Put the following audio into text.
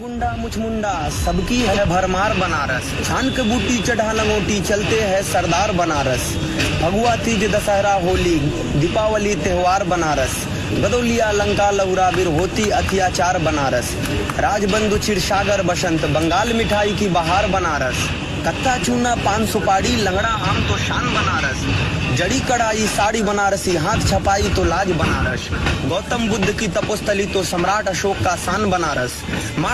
गुंडा मुछ मुचमुंडा सबकी है भरमार बनारस। छान के बूटी चढ़ा लंगोटी, चलते है सरदार बनारस। भगवा तीज दशहरा, होली, दीपावली, त्योहार बनारस। बदौलिया लंका लौराबिर होती अत्याचार बनारस। राजबंधु, क्षीरसागर, बसंत, बंगाल मिठाई की बहार बनारस। कत्ता चूना, पान, सुपारी, लंगड़ा, आम तो शान बनारस। जड़ी, कढ़ाई, साड़ी बनारसी, हाथ, छपाई तो लाज बनारस। गौतम बुद्ध की तपोस्थली तो सम्राट अशोक का शान बनारस।